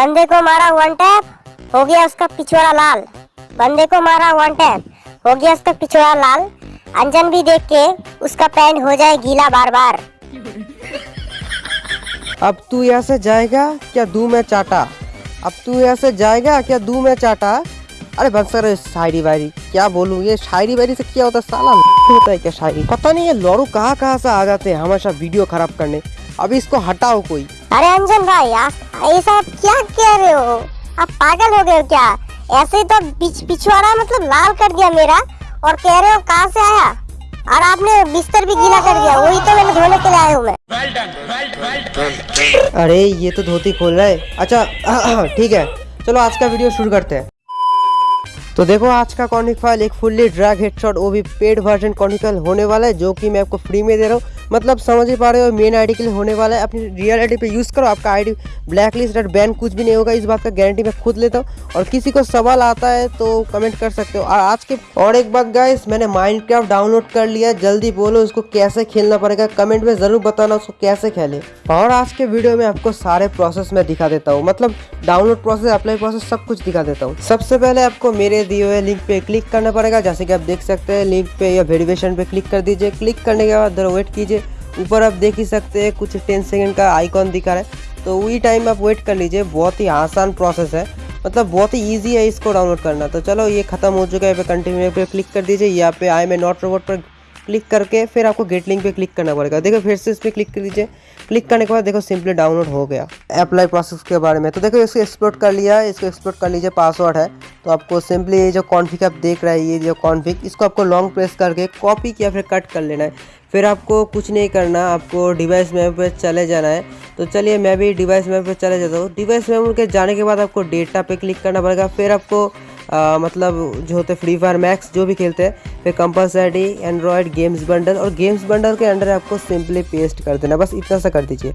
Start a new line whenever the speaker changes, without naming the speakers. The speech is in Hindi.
बंदे को मारा वन टैप हो गया उसका पिछवाड़ा लाल। बंदे को मारा वन टैप हो गया उसका पिछवाड़ा लाल। अंजन भी देख के उसका पैंट हो जाए गीला बार बार
अब तू यहाँ से जाएगा क्या दू में चाटा? अब तू यहाँ से जाएगा क्या दू में चाटा? अरे बस सर शायरी वायरी क्या बोलूँ? ये शायरी वायरी से क्या होता है? साला होता है क्या शायरी? पता नहीं ये लौरू कहाँ कहाँ से आ जाते हैं हमेशा वीडियो खराब करने। अभी इसको हटाओ कोई।
अरे अंजन भाई आप ऐसा आप क्या कह रहे हो? आप पागल हो गए हो क्या? ऐसे ही तो पिछवाड़ा मतलब लाल कर दिया मेरा। और कह रहे हो कहाँ से आया? और आपने बिस्तर भी गीला कर दिया, वही तो मैंने धोने के लिए आया हूँ मैं।
अरे, ये तो धोती खोल रहा है। अच्छा ठीक है। चलो, आज का वीडियो शुरू करते हैं। तो देखो, आज का कॉन्फिग फ़ाइल, एक फुल्ली ड्रैग हेडशॉट, वो भी पेड वर्जन कॉन्फिग होने वाला है, जो कि मैं आपको फ्री में दे रहा हूँ। मतलब समझ ही पा रहे हो मेन आईडी के लिए होने वाला है। अपनी रियल आईडी पे यूज़ करो, आपका आईडी ब्लैक लिस्ट और बैन कुछ भी नहीं होगा, इस बात का गारंटी मैं खुद लेता हूँ। और किसी को सवाल आता है तो कमेंट कर सकते हो। और आज के, और एक बात गाइस मैंने माइनक्राफ्ट डाउनलोड कर लिया जल्दी बोलो उसको कैसे खेलना पड़ेगा। कमेंट में ज़रूर बताना उसको कैसे खेले। और आज के वीडियो में आपको सारे प्रोसेस मैं दिखा देता हूँ। मतलब डाउनलोड प्रोसेस अप्लाई प्रोसेस सब कुछ दिखा देता हूँ। सबसे पहले आपको मेरे दिए हुए लिंक पे क्लिक करना पड़ेगा। जैसे कि आप देख सकते हैं लिंक पे या वेरिफिकेशन पे क्लिक कर दीजिए। क्लिक करने के बाद वेट कीजिए। ऊपर आप देख ही सकते हैं, कुछ टेन सेकेंड का आइकॉन दिखा रहा है। तो वही टाइम आप वेट कर लीजिए, बहुत ही आसान प्रोसेस है। मतलब बहुत ही ईजी है इसको डाउनलोड करना। तो चलो ये खत्म हो चुका है पे कंटिन्यू पे क्लिक कर दीजिए। यहाँ पे आई मैं नॉट रोबोट पर क्लिक करके फिर आपको गेट लिंक पे क्लिक करना पड़ेगा। देखो फिर से इस पर क्लिक कर दीजिए। क्लिक करने के बाद देखो सिंपली डाउनलोड हो गया। अप्लाई प्रोसेस के बारे में। तो देखो इसको एक्सप्लोर कर लिया। इसको एक्सप्लोर कर लीजिए पासवर्ड है। तो आपको सिंपली ये जो कॉन्फिक आप देख रहे हैं, ये जो कॉन्फिक इसको आपको लॉन्ग प्रेस करके कॉपी या फिर कट कर लेना है। फिर आपको कुछ नहीं करना, आपको डिवाइस मेमोरी पे चले जाना है। तो चलिए मैं भी डिवाइस मेमोरी पे चले जाता हूँ। डिवाइस मेमोरी के जाने के बाद आपको डेटा पे क्लिक करना पड़ेगा। फिर आपको आ, मतलब जो होते फ्री फायर मैक्स जो भी खेलते हैं फिर कंपलसरी एंड्रॉयड गेम्स बंडल और गेम्स बंडल के अंडर आपको सिंपली पेस्ट कर देना। बस इतना सा कर दीजिए।